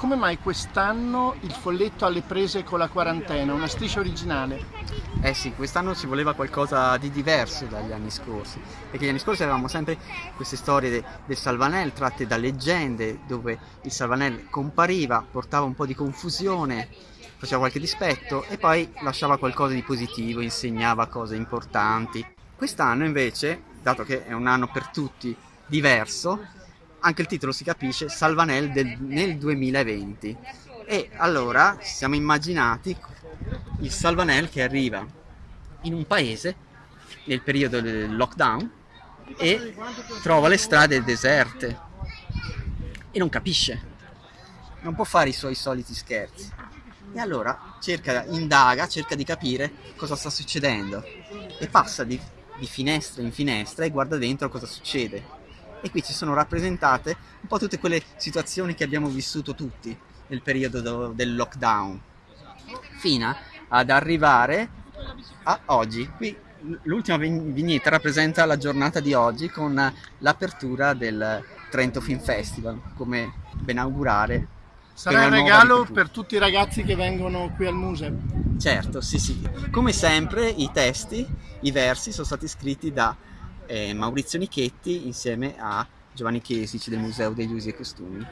come mai quest'anno il folletto alle prese con la quarantena, una striscia originale? Eh sì, quest'anno ci voleva qualcosa di diverso dagli anni scorsi, perché gli anni scorsi avevamo sempre queste storie de, del Salvanel tratte da leggende, dove il Salvanel compariva, portava un po' di confusione, faceva qualche dispetto e poi lasciava qualcosa di positivo, insegnava cose importanti. Quest'anno invece, dato che è un anno per tutti diverso, anche il titolo si capisce, Salvanel del, nel 2020. E allora siamo immaginati il Salvanel che arriva in un paese nel periodo del lockdown e trova le strade deserte e non capisce, non può fare i suoi soliti scherzi. E allora cerca, indaga, cerca di capire cosa sta succedendo e passa di, di finestra in finestra e guarda dentro cosa succede e qui ci sono rappresentate un po' tutte quelle situazioni che abbiamo vissuto tutti nel periodo del lockdown fino ad arrivare a oggi qui l'ultima vignetta rappresenta la giornata di oggi con l'apertura del Trento Film Festival come ben augurare Sarà un regalo per tutti i ragazzi che vengono qui al museo? Certo, sì sì. Come sempre i testi, i versi sono stati scritti da Maurizio Nichetti insieme a Giovanni Chiesici del Museo degli Usi e Costumi.